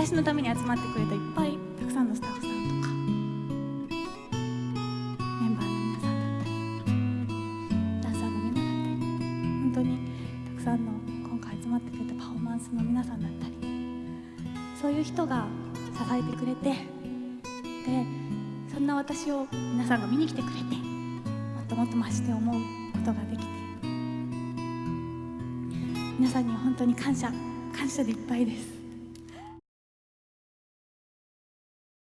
私のために集まってくれたいっぱいたくさんのスタッフさんとかメンバーの皆さんだったりダンサーの皆さんだったり本当にたくさんの今回集まってくれたパフォーマンスの皆さんだったりそういう人が支えてくれてでそんな私を皆さんが見に来てくれてもっともっと増して思うことができて皆さんには本当に感謝感謝でいっぱいです。